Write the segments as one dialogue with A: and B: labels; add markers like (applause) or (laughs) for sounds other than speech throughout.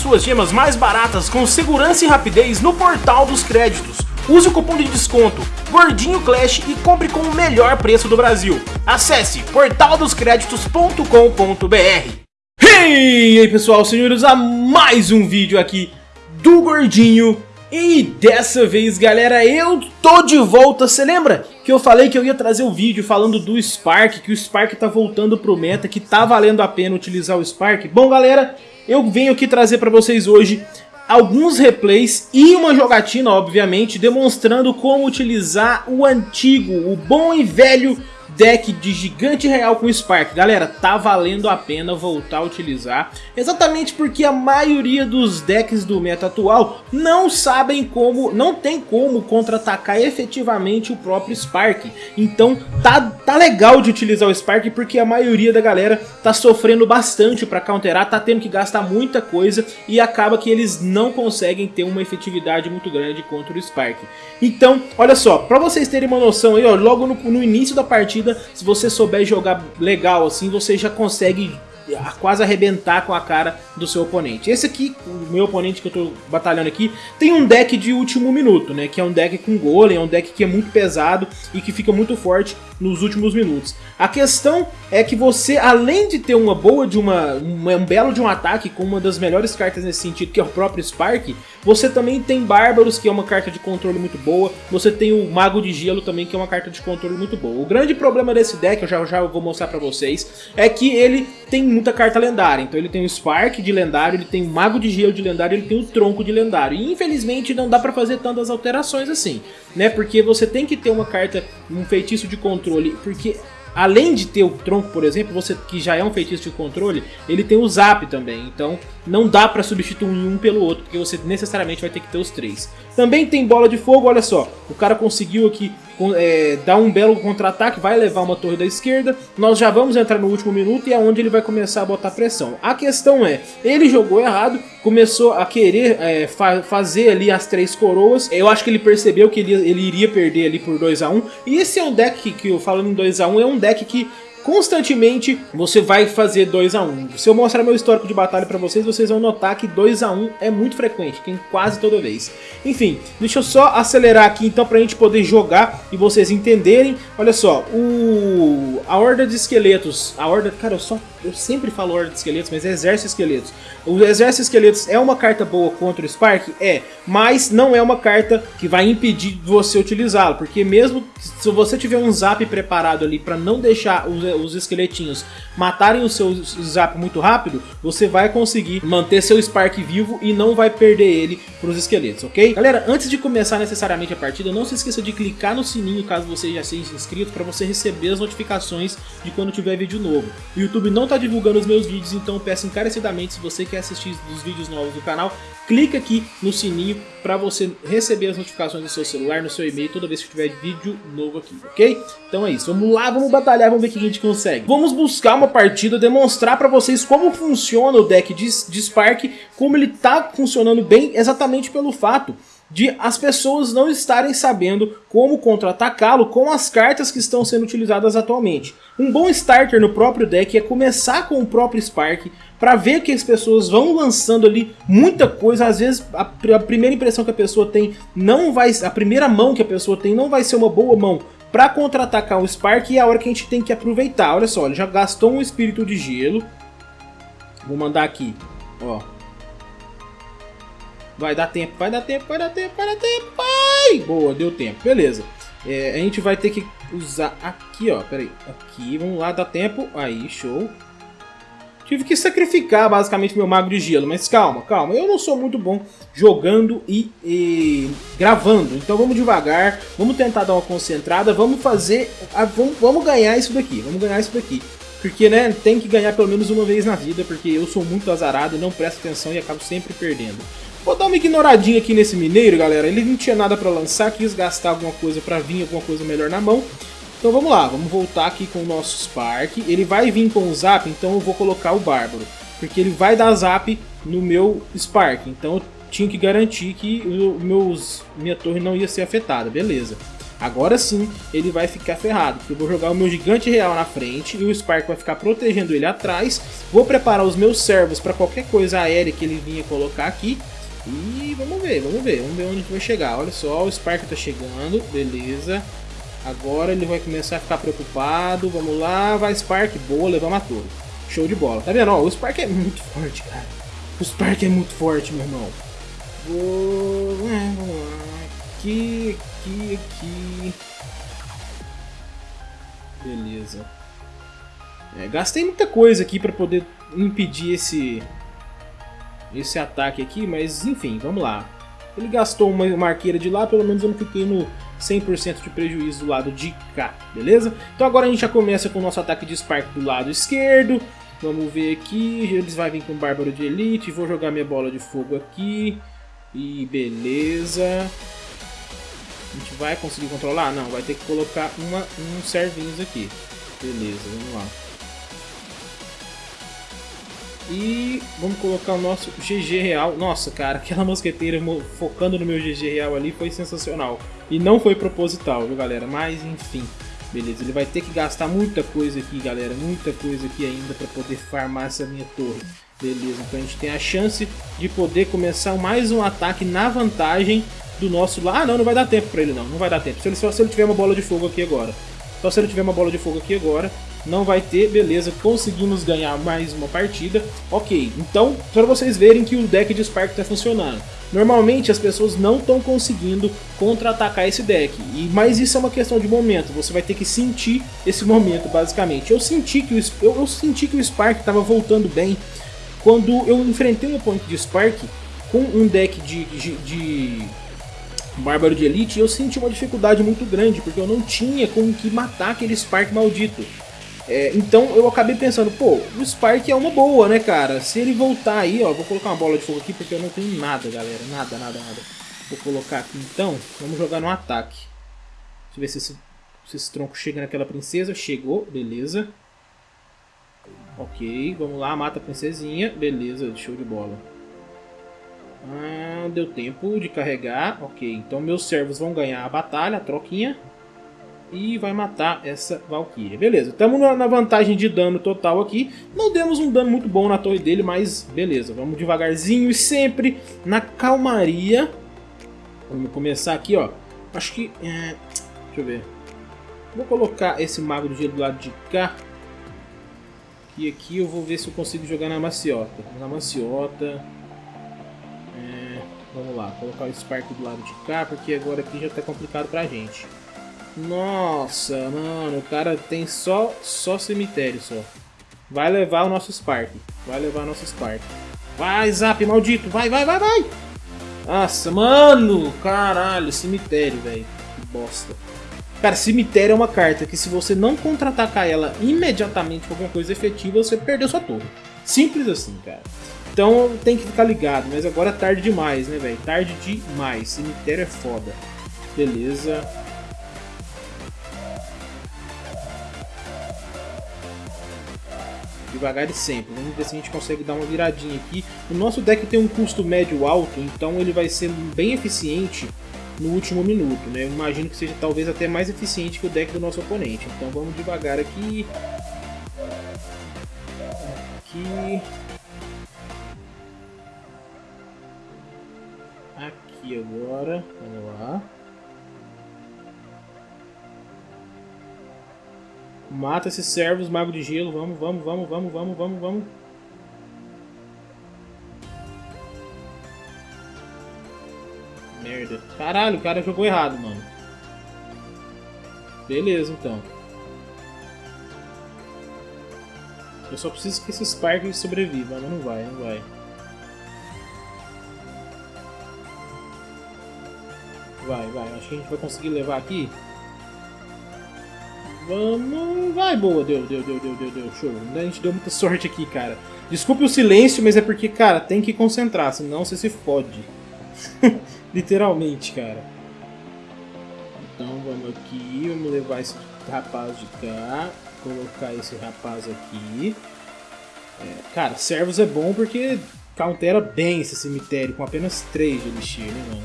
A: suas gemas mais baratas com segurança e rapidez no Portal dos Créditos. Use o cupom de desconto Gordinho Clash e compre com o melhor preço do Brasil. Acesse portaldoscreditos.com.br e aí pessoal, senhores, a mais um vídeo aqui do Gordinho e dessa vez, galera, eu tô de volta. Você lembra que eu falei que eu ia trazer um vídeo falando do Spark, que o Spark tá voltando pro meta, que tá valendo a pena utilizar o Spark? Bom, galera, eu venho aqui trazer pra vocês hoje alguns replays e uma jogatina, obviamente, demonstrando como utilizar o antigo, o bom e velho deck de gigante real com Spark. Galera, tá valendo a pena voltar a utilizar, exatamente porque a maioria dos decks do meta atual não sabem como, não tem como contra-atacar efetivamente o próprio Spark. Então tá, tá legal de utilizar o Spark porque a maioria da galera tá sofrendo bastante para counterar, tá tendo que gastar muita coisa e acaba que eles não conseguem ter uma efetividade muito grande contra o Spark. Então, olha só, para vocês terem uma noção aí, ó, logo no, no início da partida se você souber jogar legal assim, você já consegue quase arrebentar com a cara do seu oponente. Esse aqui, o meu oponente que eu tô batalhando aqui, tem um deck de último minuto, né? Que é um deck com golem, é um deck que é muito pesado e que fica muito forte nos últimos minutos. A questão é que você, além de ter uma boa de uma, uma, um belo de um ataque com uma das melhores cartas nesse sentido, que é o próprio Spark, você também tem Bárbaros, que é uma carta de controle muito boa, você tem o Mago de Gelo também, que é uma carta de controle muito boa. O grande problema desse deck, eu já, já vou mostrar pra vocês, é que ele tem muita carta lendária. Então ele tem o Spark de lendário, ele tem o Mago de Gelo de lendário, ele tem o Tronco de lendário. E infelizmente não dá pra fazer tantas alterações assim, né? Porque você tem que ter uma carta, um feitiço de controle, porque Além de ter o tronco, por exemplo, você que já é um feitiço de controle, ele tem o zap também. Então não dá para substituir um pelo outro, porque você necessariamente vai ter que ter os três. Também tem bola de fogo, olha só. O cara conseguiu aqui é, dar um belo contra-ataque, vai levar uma torre da esquerda. Nós já vamos entrar no último minuto e é onde ele vai começar a botar pressão. A questão é, ele jogou errado, começou a querer é, fa fazer ali as três coroas. Eu acho que ele percebeu que ele, ele iria perder ali por 2 a 1 um. E esse é um deck que, eu falando em 2 a 1 um, é um deck que constantemente você vai fazer 2 a 1 um. Se eu mostrar meu histórico de batalha para vocês, vocês vão notar que 2 a 1 um é muito frequente, tem quase toda vez. Enfim, deixa eu só acelerar aqui então pra gente poder jogar e vocês entenderem. Olha só, o a horda de esqueletos, a horda, cara, eu só eu sempre falo horda de esqueletos, mas é exército esqueletos. O exército esqueletos é uma carta boa contra o Spark? É, mas não é uma carta que vai impedir você utilizá-lo, porque mesmo se você tiver um zap preparado ali para não deixar os, os, esqueletinhos matarem o seu zap muito rápido, você vai conseguir manter seu Spark vivo e não vai perder ele para os esqueletos, ok? Galera, antes de começar necessariamente a partida, não se esqueça de clicar no sininho caso você já seja inscrito para você receber as notificações de quando tiver vídeo novo. O YouTube não tá divulgando os meus vídeos, então peço encarecidamente, se você quer assistir os vídeos novos do canal, clica aqui no sininho para você receber as notificações do seu celular, no seu e-mail, toda vez que tiver vídeo novo aqui, ok? Então é isso, vamos lá, vamos batalhar, vamos ver o que a gente consegue. Vamos buscar uma partida, demonstrar para vocês como funciona o deck de, de Spark, como ele tá funcionando bem, exatamente pelo fato de as pessoas não estarem sabendo como contra-atacá-lo com as cartas que estão sendo utilizadas atualmente. Um bom starter no próprio deck é começar com o próprio Spark, para ver que as pessoas vão lançando ali muita coisa, às vezes a, a, primeira impressão que a pessoa tem não vai, a primeira mão que a pessoa tem não vai ser uma boa mão para contra-atacar o Spark e é a hora que a gente tem que aproveitar. Olha só, ele já gastou um espírito de gelo. Vou mandar aqui, ó. Vai dar tempo, vai dar tempo, vai dar tempo, vai dar tempo. Vai! Boa, deu tempo. Beleza. É, a gente vai ter que usar aqui, ó. Pera aí. Aqui, vamos lá, dá tempo. Aí, show. Tive que sacrificar basicamente meu mago de gelo, mas calma, calma. Eu não sou muito bom jogando e, e gravando, então vamos devagar, vamos tentar dar uma concentrada, vamos fazer, a, vamos, vamos ganhar isso daqui, vamos ganhar isso daqui. Porque, né, tem que ganhar pelo menos uma vez na vida, porque eu sou muito azarado, não presto atenção e acabo sempre perdendo. Vou dar uma ignoradinha aqui nesse mineiro, galera. Ele não tinha nada pra lançar, quis gastar alguma coisa pra vir, alguma coisa melhor na mão. Então vamos lá, vamos voltar aqui com o nosso Spark. Ele vai vir com o Zap, então eu vou colocar o Bárbaro. Porque ele vai dar Zap no meu Spark. Então eu tinha que garantir que meus, minha torre não ia ser afetada, beleza. Agora sim ele vai ficar ferrado, porque eu vou jogar o meu gigante real na frente e o Spark vai ficar protegendo ele atrás. Vou preparar os meus servos para qualquer coisa aérea que ele vinha colocar aqui. E vamos ver, vamos ver, vamos ver onde vai chegar. Olha só, o Spark tá chegando, beleza. Agora ele vai começar a ficar preocupado. Vamos lá, vai Spark, boa, levamos a torre. Show de bola. Tá vendo? Ó, o Spark é muito forte, cara. O Spark é muito forte, meu irmão. Vou... É, vamos lá. Aqui, aqui, aqui. Beleza. É, gastei muita coisa aqui pra poder impedir esse... Esse ataque aqui, mas enfim, vamos lá. Ele gastou uma, uma arqueira de lá, pelo menos eu não fiquei no 100% de prejuízo do lado de cá, beleza? Então agora a gente já começa com o nosso ataque de Spark do lado esquerdo. Vamos ver aqui, eles vão vir com Bárbaro de Elite, vou jogar minha bola de fogo aqui. E beleza. A gente vai conseguir controlar? Não, vai ter que colocar uma, uns servinhos aqui. Beleza, vamos lá. E vamos colocar o nosso GG real. Nossa, cara, aquela mosqueteira focando no meu GG real ali foi sensacional. E não foi proposital, viu, galera? Mas, enfim. Beleza, ele vai ter que gastar muita coisa aqui, galera. Muita coisa aqui ainda para poder farmar essa minha torre. Beleza, então a gente tem a chance de poder começar mais um ataque na vantagem do nosso... Ah, não, não vai dar tempo para ele não. Não vai dar tempo. Só se ele tiver uma bola de fogo aqui agora. Só se ele tiver uma bola de fogo aqui agora. Não vai ter, beleza. Conseguimos ganhar mais uma partida. Ok, então, para vocês verem que o deck de Spark está funcionando. Normalmente as pessoas não estão conseguindo contra-atacar esse deck, e, mas isso é uma questão de momento, você vai ter que sentir esse momento basicamente. Eu senti que o, eu, eu senti que o Spark estava voltando bem quando eu enfrentei um oponente de Spark com um deck de, de, de Bárbaro de Elite, eu senti uma dificuldade muito grande, porque eu não tinha como que matar aquele Spark maldito. É, então eu acabei pensando, pô, o Spark é uma boa, né, cara? Se ele voltar aí, ó, vou colocar uma bola de fogo aqui porque eu não tenho nada, galera. Nada, nada, nada. Vou colocar aqui então, vamos jogar no ataque. Deixa eu ver se esse, se esse tronco chega naquela princesa. Chegou, beleza. Ok, vamos lá, mata a princesinha. Beleza, show de bola. Ah, deu tempo de carregar. Ok, então meus servos vão ganhar a batalha, a troquinha e vai matar essa Valkyria. Beleza, estamos na vantagem de dano total aqui. Não demos um dano muito bom na torre dele, mas beleza. Vamos devagarzinho e sempre na calmaria. Vamos começar aqui, ó. Acho que... É... Deixa eu ver. Vou colocar esse mago do gelo do lado de cá. E aqui eu vou ver se eu consigo jogar na maciota. Na maciota... É... Vamos lá, colocar o Spark do lado de cá, porque agora aqui já está complicado pra gente. Nossa, mano, o cara tem só, só cemitério só. Vai levar o nosso Spark. Vai levar o nosso Spark. Vai, Zap, maldito. Vai, vai, vai, vai. Nossa, mano. Caralho, cemitério, velho. Que bosta. Cara, cemitério é uma carta que se você não contra-atacar ela imediatamente com alguma coisa efetiva, você perdeu sua torre. Simples assim, cara. Então tem que ficar ligado, mas agora é tarde demais, né, velho? Tarde demais. Cemitério é foda. Beleza. Devagar e sempre. Vamos ver se a gente consegue dar uma viradinha aqui. O nosso deck tem um custo médio alto, então ele vai ser bem eficiente no último minuto, né? Eu imagino que seja talvez até mais eficiente que o deck do nosso oponente. Então vamos devagar aqui. Aqui. Aqui agora. Vamos lá. Mata esses servos, mago de gelo. Vamos, vamos, vamos, vamos, vamos, vamos, vamos. Merda. Caralho, o cara jogou errado, mano. Beleza, então. Eu só preciso que esse Spark sobreviva, mas não vai, não vai. Vai, vai. Acho que a gente vai conseguir levar aqui. Vamos. Vai, boa. Deu, deu, deu, deu, deu, deu. Show. A gente deu muita sorte aqui, cara. Desculpe o silêncio, mas é porque, cara, tem que concentrar, senão você se fode. (laughs) Literalmente, cara. Então vamos aqui, vamos levar esse rapaz de cá, colocar esse rapaz aqui. É, cara, servos é bom porque countera bem esse cemitério com apenas 3 de elixir, né, mano?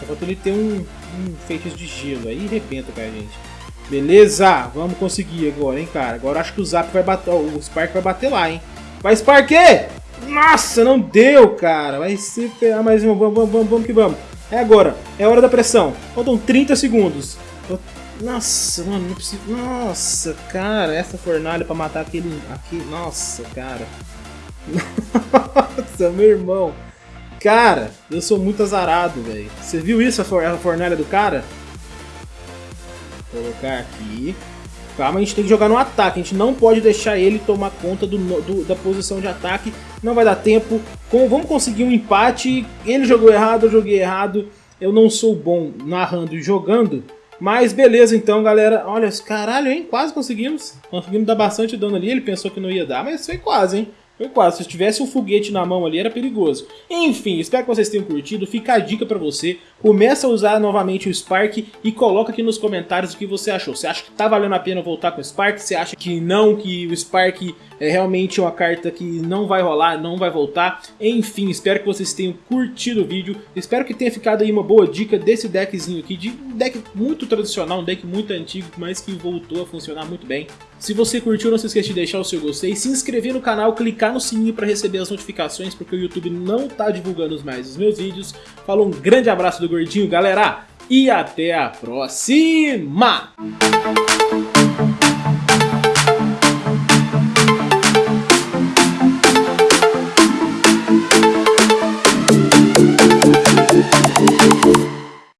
A: Só falta ele ter um, um feitiço de gelo. Aí arrebenta com a gente. Beleza, vamos conseguir agora, hein, cara. Agora acho que o Zap vai bater, o Spark vai bater lá, hein. Vai, Spark! Nossa, não deu, cara. Vai se ferrar mais um. Vamos, vamos, vamos, que vamos. É agora. É hora da pressão. Faltam 30 segundos. Nossa, mano, não preciso... Nossa, cara, essa fornalha pra matar aquele... Aqui... Nossa, cara. (laughs) Nossa, meu irmão. Cara, eu sou muito azarado, velho. Você viu isso, a fornalha do cara? Colocar aqui. Calma, a gente tem que jogar no ataque. A gente não pode deixar ele tomar conta do, do, da posição de ataque. Não vai dar tempo. Com, vamos conseguir um empate. Ele jogou errado, eu joguei errado. Eu não sou bom narrando e jogando. Mas beleza então, galera. Olha, caralho, hein? Quase conseguimos. Conseguimos dar bastante dano ali. Ele pensou que não ia dar, mas foi quase, hein? Foi quase, se tivesse um foguete na mão ali era perigoso. Enfim, espero que vocês tenham curtido, fica a dica pra você, começa a usar novamente o Spark e coloca aqui nos comentários o que você achou. Você acha que tá valendo a pena voltar com o Spark? Você acha que não, que o Spark é realmente uma carta que não vai rolar, não vai voltar? Enfim, espero que vocês tenham curtido o vídeo, espero que tenha ficado aí uma boa dica desse deckzinho aqui, de um deck muito tradicional, um deck muito antigo, mas que voltou a funcionar muito bem. Se você curtiu, não se esqueça de deixar o seu gostei, se inscrever no canal, clicar no sininho para receber as notificações, porque o YouTube não tá divulgando mais os meus vídeos. Falou, um grande abraço do Gordinho, galera, e até a próxima!